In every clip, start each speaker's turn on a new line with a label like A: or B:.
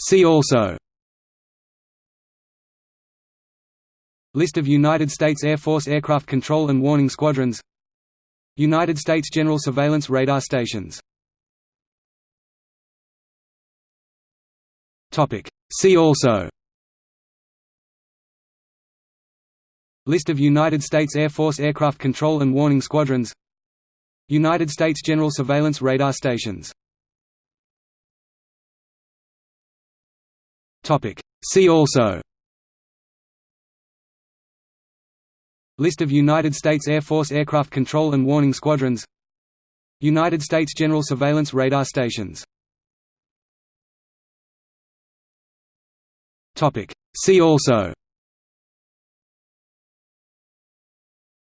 A: See also. List of United States Air Force aircraft control and warning squadrons. United States General Surveillance Radar Stations. Topic. See also. List of United States Air Force aircraft control and warning squadrons. United States General Surveillance Radar Stations See also List of United States Air Force aircraft control and warning squadrons United States General Surveillance Radar Stations See also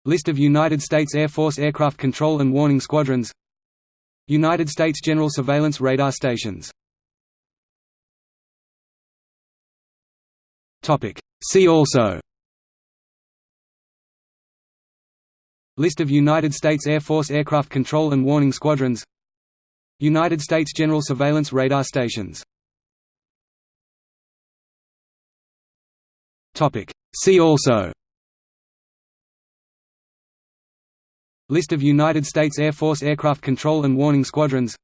A: List of United States Air Force aircraft control and warning squadrons United States General Surveillance Radar Stations See also. List of United States Air Force aircraft control and warning squadrons. United States General Surveillance Radar Stations. Topic. See also. List of United States Air Force aircraft control and warning squadrons.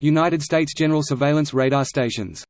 A: United States General Surveillance Radar Stations